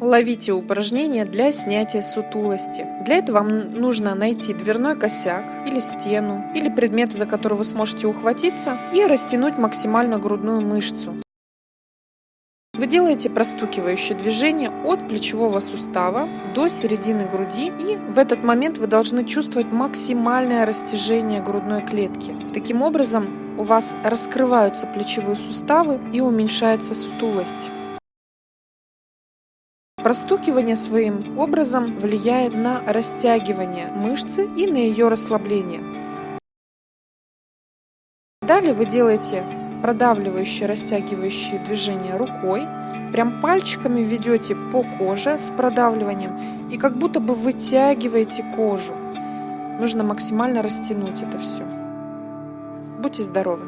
Ловите упражнения для снятия сутулости. Для этого вам нужно найти дверной косяк или стену, или предмет, за который вы сможете ухватиться, и растянуть максимально грудную мышцу. Вы делаете простукивающее движение от плечевого сустава до середины груди, и в этот момент вы должны чувствовать максимальное растяжение грудной клетки. Таким образом, у вас раскрываются плечевые суставы и уменьшается сутулость. Простукивание своим образом влияет на растягивание мышцы и на ее расслабление. Далее вы делаете продавливающие, растягивающие движения рукой. Прям пальчиками ведете по коже с продавливанием и как будто бы вытягиваете кожу. Нужно максимально растянуть это все. Будьте здоровы!